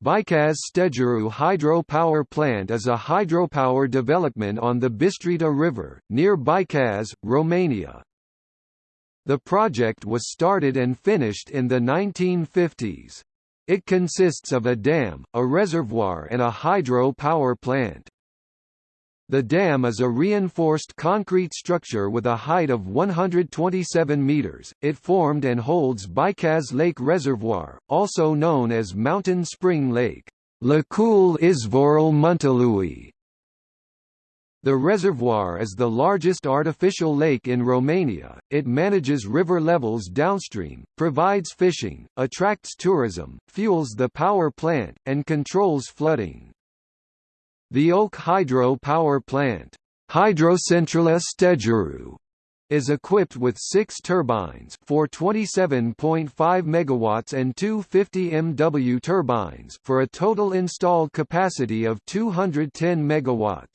Bicaz Stejaru Hydropower Plant is a hydropower development on the Bistrita River, near Bicaz, Romania. The project was started and finished in the 1950s. It consists of a dam, a reservoir and a hydro power plant. The dam is a reinforced concrete structure with a height of 127 meters. It formed and holds Bicaz Lake Reservoir, also known as Mountain Spring Lake. The reservoir is the largest artificial lake in Romania. It manages river levels downstream, provides fishing, attracts tourism, fuels the power plant, and controls flooding. The Oak Hydro Power Plant Hydrocentrala Stejaru is equipped with six turbines for 27.5 MW and two 50 MW turbines for a total installed capacity of 210 MW.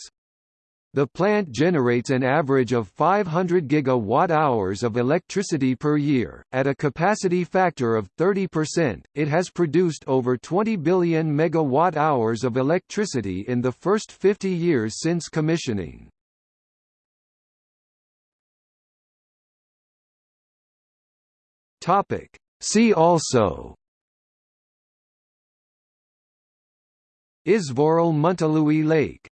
The plant generates an average of 500 gigawatt-hours of electricity per year. At a capacity factor of 30%, it has produced over 20 billion megawatt-hours of electricity in the first 50 years since commissioning. Topic: See also Izvorul Muntelui Lake